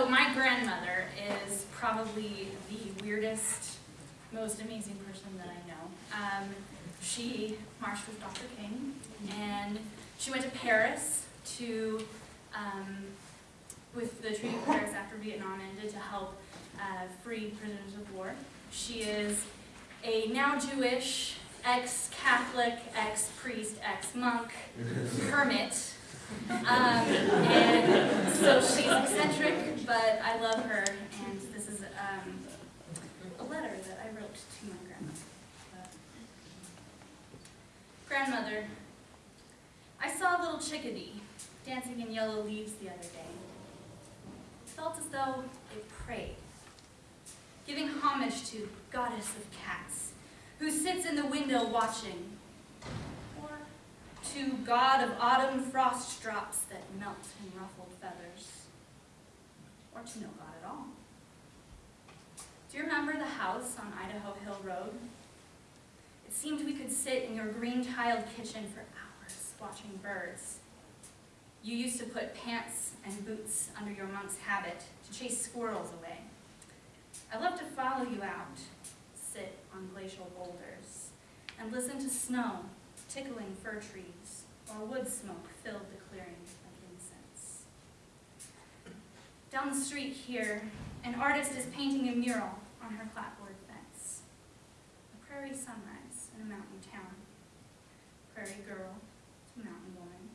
So my grandmother is probably the weirdest, most amazing person that I know. Um, she marched with Dr. King, and she went to Paris to, um, with the Treaty of Paris after Vietnam ended to help uh, free prisoners of war. She is a now Jewish, ex-Catholic, ex-priest, ex-monk, hermit. Um, and so she's eccentric, but I love her, and this is um, a letter that I wrote to my grandmother. Grandmother, I saw a little chickadee dancing in yellow leaves the other day. It felt as though it prayed, giving homage to goddess of cats, who sits in the window watching, or to god of autumn frost drops that melt in ruffled feathers, or to no god at all. Do you remember the house on Idaho Hill Road? It seemed we could sit in your green-tiled kitchen for hours watching birds. You used to put pants and boots under your monk's habit to chase squirrels away. I loved to follow you out, sit on glacial boulders, and listen to snow tickling fir trees, while wood smoke filled the clearing. Down the street here, an artist is painting a mural on her clapboard fence. A prairie sunrise in a mountain town. Prairie girl to mountain woman.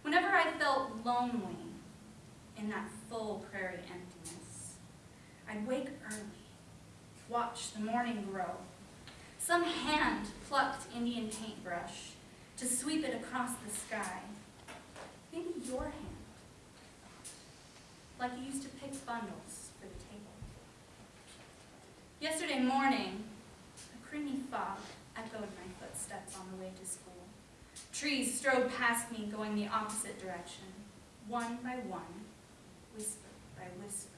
Whenever I felt lonely in that full prairie emptiness, I'd wake early, watch the morning grow. Some hand plucked Indian paintbrush to sweep it across the sky. Maybe your hand, like you used to pick bundles for the table. Yesterday morning, a creamy fog echoed my footsteps on the way to school. Trees strode past me going the opposite direction, one by one, whisper by whisper.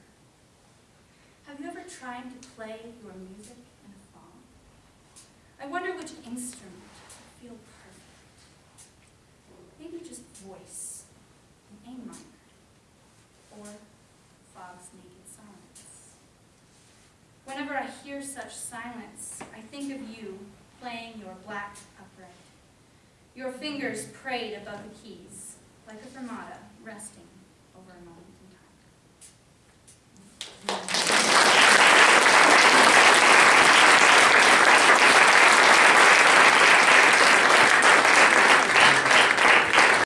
Have you ever tried to play your music in a fog? I wonder which instrument would feel perfect. Maybe just voice, an A minor, or fog's naked silence. Whenever I hear such silence, I think of you playing your black upright. Your fingers prayed above the keys, like a fermata resting